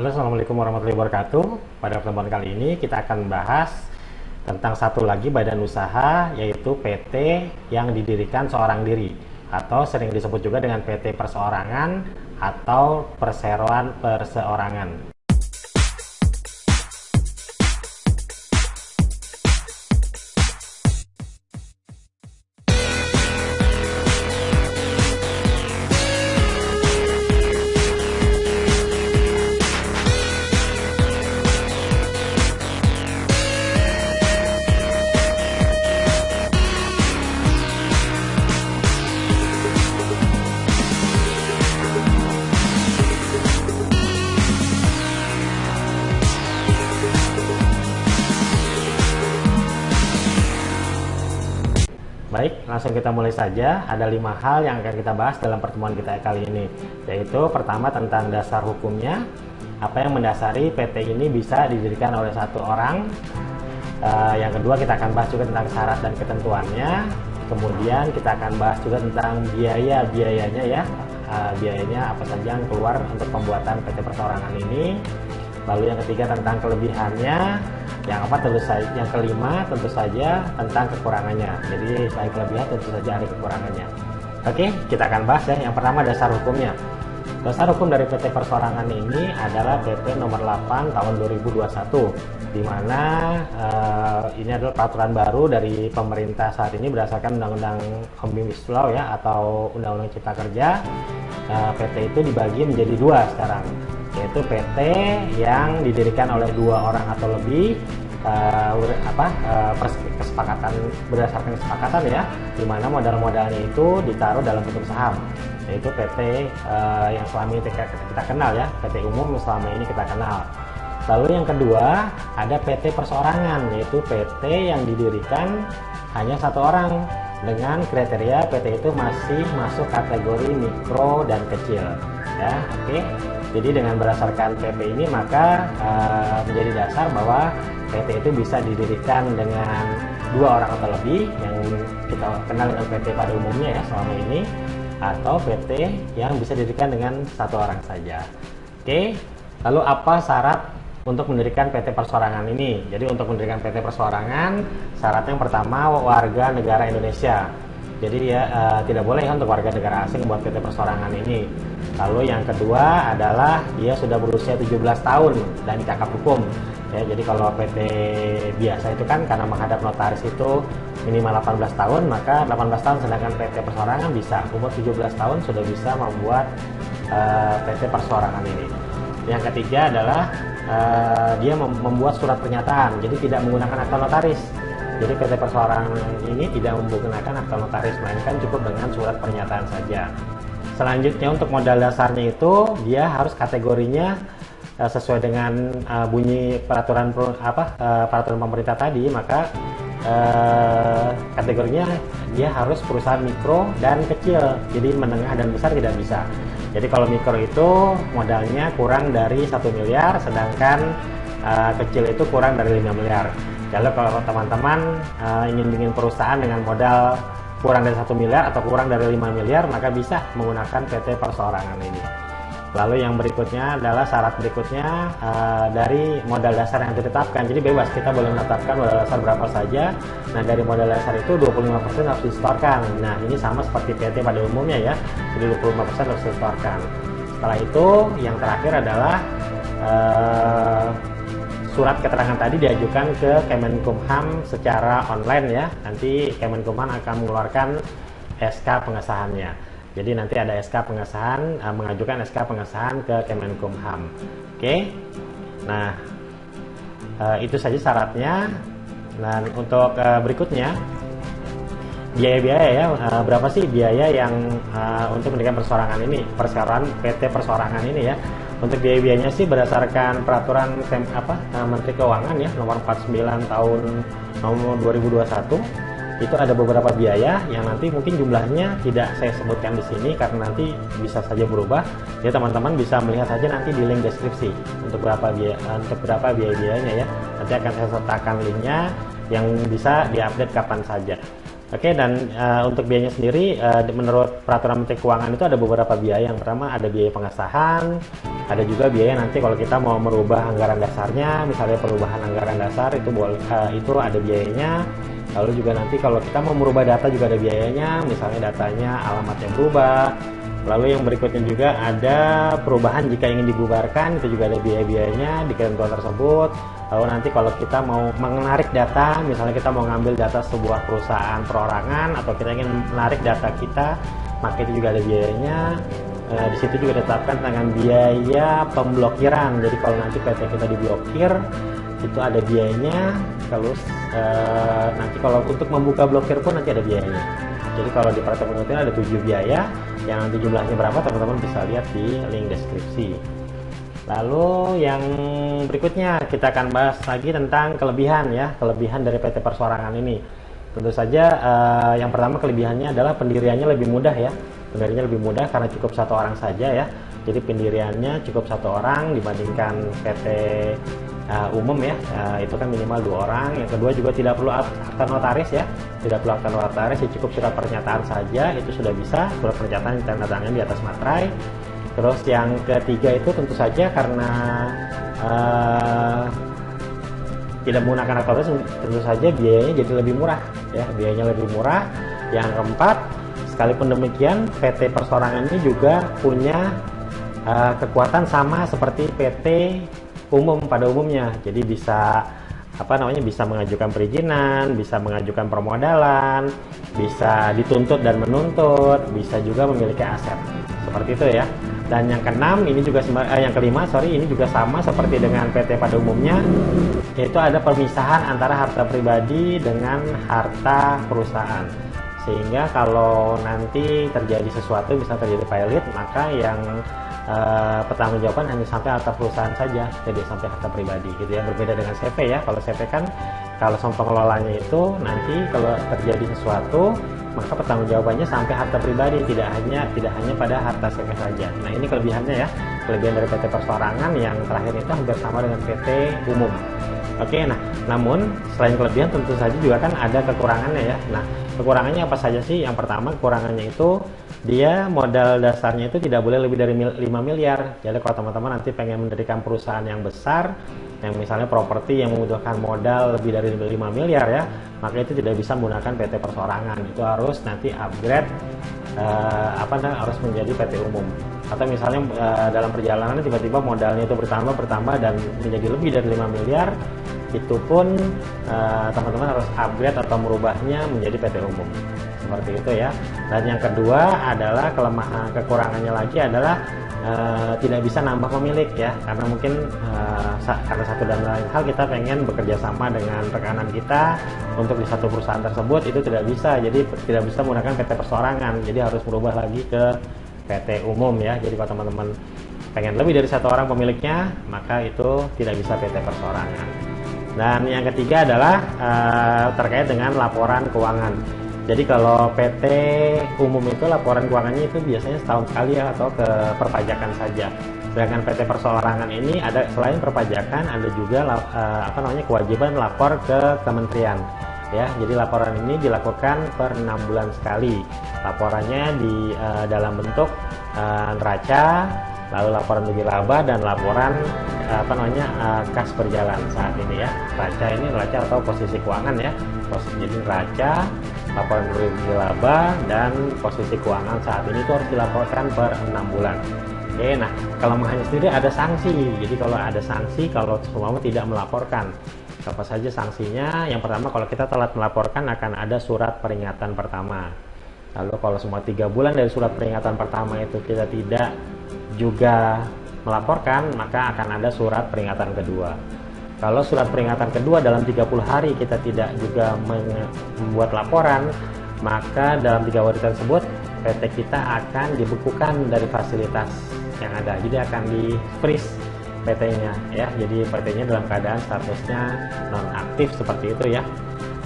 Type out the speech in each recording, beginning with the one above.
Halo Assalamualaikum warahmatullahi wabarakatuh. Pada pertemuan kali ini kita akan membahas tentang satu lagi badan usaha yaitu PT yang didirikan seorang diri atau sering disebut juga dengan PT perseorangan atau perseroan perseorangan langsung kita mulai saja. Ada lima hal yang akan kita bahas dalam pertemuan kita kali ini, yaitu pertama tentang dasar hukumnya, apa yang mendasari PT ini bisa didirikan oleh satu orang. Uh, yang kedua kita akan bahas juga tentang syarat dan ketentuannya. Kemudian kita akan bahas juga tentang biaya biayanya ya, uh, biayanya apa saja yang keluar untuk pembuatan PT perseorangan ini. Lalu yang ketiga tentang kelebihannya, yang apa tentu saja yang kelima tentu saja tentang kekurangannya. Jadi selain kelebihan tentu saja ada kekurangannya. Oke kita akan bahas ya. Yang pertama dasar hukumnya. Dasar hukum dari PT Persorangan ini adalah PP nomor 8 tahun 2021 di mana uh, ini adalah peraturan baru dari pemerintah saat ini berdasarkan Undang-Undang Omnibus Law ya atau Undang-Undang Cipta Kerja. Uh, PT itu dibagi menjadi dua sekarang yaitu PT yang didirikan oleh dua orang atau lebih uh, apa uh, kesepakatan berdasarkan kesepakatan ya di mana modal-modalnya itu ditaruh dalam bentuk saham yaitu PT uh, yang selama ini kita, kita kenal ya PT umum selama ini kita kenal lalu yang kedua ada PT perseorangan yaitu PT yang didirikan hanya satu orang dengan kriteria PT itu masih masuk kategori mikro dan kecil ya oke okay? Jadi dengan berdasarkan PP ini maka uh, menjadi dasar bahwa PT itu bisa didirikan dengan dua orang atau lebih yang kita kenal dengan PT pada umumnya ya selama ini atau PT yang bisa didirikan dengan satu orang saja. Oke, lalu apa syarat untuk mendirikan PT persorangan ini? Jadi untuk mendirikan PT persorangan syaratnya yang pertama warga negara Indonesia. Jadi ya uh, tidak boleh ya untuk warga negara asing buat PT persorangan ini. Lalu yang kedua adalah dia sudah berusia 17 tahun dan cakap hukum. Ya, jadi kalau PT biasa itu kan karena menghadap notaris itu minimal 18 tahun, maka 18 tahun sedangkan PT persorangan bisa umur 17 tahun sudah bisa membuat uh, eh, PT persorangan ini. Yang ketiga adalah uh, dia membuat surat pernyataan, jadi tidak menggunakan akta notaris. Jadi PT persorangan ini tidak menggunakan akta notaris, melainkan cukup dengan surat pernyataan saja. Selanjutnya untuk modal dasarnya itu dia harus kategorinya uh, sesuai dengan uh, bunyi peraturan apa uh, peraturan pemerintah tadi. Maka uh, kategorinya dia harus perusahaan mikro dan kecil jadi menengah dan besar tidak bisa. Jadi kalau mikro itu modalnya kurang dari satu miliar sedangkan uh, kecil itu kurang dari 5 miliar. Lalu kalau teman-teman uh, ingin bikin perusahaan dengan modal kurang dari satu miliar atau kurang dari 5 miliar maka bisa menggunakan PT perseorangan ini. Lalu yang berikutnya adalah syarat berikutnya uh, dari modal dasar yang ditetapkan. Jadi bebas kita boleh menetapkan modal dasar berapa saja. Nah dari modal dasar itu 25% harus disetorkan. Nah ini sama seperti PT pada umumnya ya jadi 25% harus disetorkan. Setelah itu yang terakhir adalah uh, surat keterangan tadi diajukan ke Kemenkumham secara online ya. Nanti Kemenkumham akan mengeluarkan SK pengesahannya. Jadi nanti ada SK pengesahan, uh, mengajukan SK pengesahan ke Kemenkumham. Oke. Nah, uh, itu saja syaratnya. Dan untuk uh, berikutnya biaya-biaya ya uh, berapa sih biaya yang uh, untuk mendirikan persorangan ini persorangan PT persorangan ini ya untuk biaya-biayanya sih berdasarkan peraturan tem, apa uh, Menteri Keuangan ya nomor 49 tahun nomor 2021 itu ada beberapa biaya yang nanti mungkin jumlahnya tidak saya sebutkan di sini karena nanti bisa saja berubah. Ya teman-teman bisa melihat saja nanti di link deskripsi untuk berapa biaya untuk berapa biaya-biayanya ya. Nanti akan saya sertakan linknya yang bisa diupdate kapan saja Oke, dan uh, untuk biayanya sendiri, uh, menurut peraturan Menteri Keuangan itu ada beberapa biaya. Yang pertama ada biaya pengesahan, ada juga biaya nanti kalau kita mau merubah anggaran dasarnya, misalnya perubahan anggaran dasar itu uh, itu ada biayanya. Lalu juga nanti kalau kita mau merubah data juga ada biayanya, misalnya datanya alamatnya berubah. Lalu yang berikutnya juga ada perubahan jika ingin dibubarkan, itu juga ada biaya-biayanya di ketentuan tersebut Lalu nanti kalau kita mau menarik data, misalnya kita mau ngambil data sebuah perusahaan perorangan atau kita ingin menarik data kita, maka itu juga ada biayanya. E, di situ juga ditetapkan dengan biaya pemblokiran. Jadi kalau nanti PT kita diblokir, itu ada biayanya. Terus e, nanti kalau untuk membuka blokir pun nanti ada biayanya. Jadi kalau di peraturan ada tujuh biaya, yang nanti jumlahnya berapa teman-teman bisa lihat di link deskripsi. Lalu yang berikutnya kita akan bahas lagi tentang kelebihan ya, kelebihan dari PT Persorangan ini. Tentu saja uh, yang pertama kelebihannya adalah pendiriannya lebih mudah ya. Pendiriannya lebih mudah karena cukup satu orang saja ya. Jadi pendiriannya cukup satu orang dibandingkan PT uh, eh, umum ya. Uh, itu kan minimal dua orang. Yang kedua juga tidak perlu akta notaris ya. Tidak perlu akta notaris, ya cukup surat pernyataan saja itu sudah bisa. Surat pernyataan ditandatangani di atas materai Terus yang ketiga itu tentu saja karena uh, tidak menggunakan aktor tentu saja biayanya jadi lebih murah ya biayanya lebih murah. Yang keempat sekalipun demikian PT Persorangan ini juga punya uh, kekuatan sama seperti PT umum pada umumnya. Jadi bisa apa namanya bisa mengajukan perizinan, bisa mengajukan permodalan, bisa dituntut dan menuntut, bisa juga memiliki aset. Seperti itu ya. Dan yang keenam ini juga eh, yang kelima sorry ini juga sama seperti dengan PT pada umumnya yaitu ada pemisahan antara harta pribadi dengan harta perusahaan. Sehingga kalau nanti terjadi sesuatu bisa terjadi pilot maka yang uh, pertanggungjawaban hanya sampai harta perusahaan saja jadi sampai harta pribadi gitu ya. Berbeda dengan CV ya. Kalau CV kan kalau sama pengelolanya itu nanti kalau terjadi sesuatu maka pertanggungjawabannya sampai harta pribadi tidak hanya tidak hanya pada harta CV saja. Nah ini kelebihannya ya kelebihan dari PT Persorangan yang terakhir itu hampir sama dengan PT umum. Oke, nah namun selain kelebihan tentu saja juga kan ada kekurangannya ya. Nah kekurangannya apa saja sih? Yang pertama kekurangannya itu dia modal dasarnya itu tidak boleh lebih dari 5 miliar. Jadi kalau teman-teman nanti pengen mendirikan perusahaan yang besar, yang misalnya properti yang membutuhkan modal lebih dari 5 miliar ya, maka itu tidak bisa menggunakan PT persorangan. Itu harus nanti upgrade uh, apa namanya harus menjadi PT umum. Atau misalnya uh, dalam perjalanan tiba-tiba modalnya itu bertambah bertambah dan menjadi lebih dari 5 miliar, itu pun eh, teman-teman uh, harus upgrade atau merubahnya menjadi PT umum seperti itu ya dan yang kedua adalah kelemahan kekurangannya lagi adalah uh, tidak bisa nambah pemilik ya karena mungkin uh, karena satu dan lain hal kita pengen bekerja sama dengan rekanan kita untuk di satu perusahaan tersebut itu tidak bisa. Jadi tidak bisa menggunakan PT persorangan. Jadi harus berubah lagi ke PT umum ya. Jadi kalau teman-teman pengen lebih dari satu orang pemiliknya maka itu tidak bisa PT persorangan. Dan yang ketiga adalah uh, terkait dengan laporan keuangan. Jadi kalau PT umum itu laporan keuangannya itu biasanya setahun sekali ya atau ke perpajakan saja. Sedangkan PT perseorangan ini ada selain perpajakan ada juga uh, apa namanya kewajiban lapor ke kementerian. Ya, jadi laporan ini dilakukan per enam bulan sekali. Laporannya di uh, dalam bentuk uh, neraca, lalu laporan laba dan laporan apa namanya uh, kas berjalan saat ini ya raca ini raca atau posisi keuangan ya posisi jadi raca laporan bagi laba dan posisi keuangan saat ini itu harus dilaporkan per enam bulan. Oke nah kelemahannya sendiri ada sanksi. Jadi kalau ada sanksi kalau semua tidak melaporkan apa saja sanksinya? Yang pertama kalau kita telat melaporkan akan ada surat peringatan pertama. Lalu kalau semua tiga bulan dari surat peringatan pertama itu kita tidak juga melaporkan, maka akan ada surat peringatan kedua. Kalau surat peringatan kedua dalam 30 hari kita tidak juga membuat laporan, maka dalam tiga hari tersebut PT kita akan dibekukan dari fasilitas yang ada. Jadi akan di freeze PT-nya ya. Jadi PT-nya dalam keadaan statusnya non aktif seperti itu ya.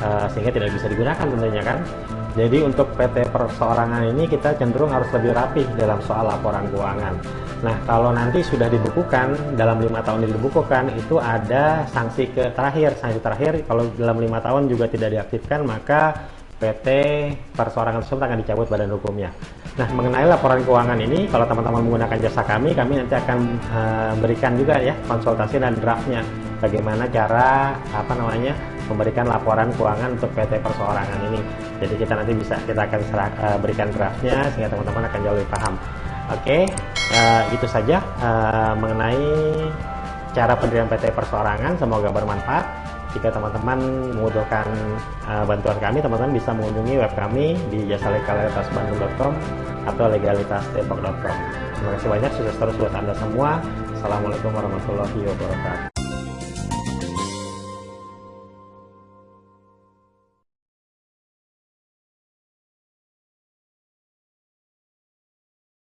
Uh, sehingga tidak bisa digunakan tentunya kan. Jadi untuk PT perseorangan ini kita cenderung harus lebih rapih dalam soal laporan keuangan. Nah kalau nanti sudah dibukukan dalam lima tahun dibukukan itu ada sanksi ke terakhir. Sanksi terakhir kalau dalam lima tahun juga tidak diaktifkan maka PT perseorangan tersebut akan dicabut badan hukumnya. Nah, mengenai laporan keuangan ini, kalau teman-teman menggunakan jasa kami, kami nanti akan uh, berikan juga ya konsultasi dan draftnya bagaimana cara apa namanya memberikan laporan keuangan untuk PT perseorangan ini. Jadi kita nanti bisa kita akan serah, uh, berikan draftnya sehingga teman-teman akan jauh lebih paham. Oke, okay, uh, itu saja uh, mengenai cara pendirian PT perseorangan. Semoga bermanfaat. Jika teman-teman membutuhkan uh, bantuan kami, teman-teman bisa mengunjungi web kami di jasalegalitasbandung.com atau legalitasdepok.com. Terima kasih banyak, sukses terus buat Anda semua. Assalamualaikum warahmatullahi wabarakatuh.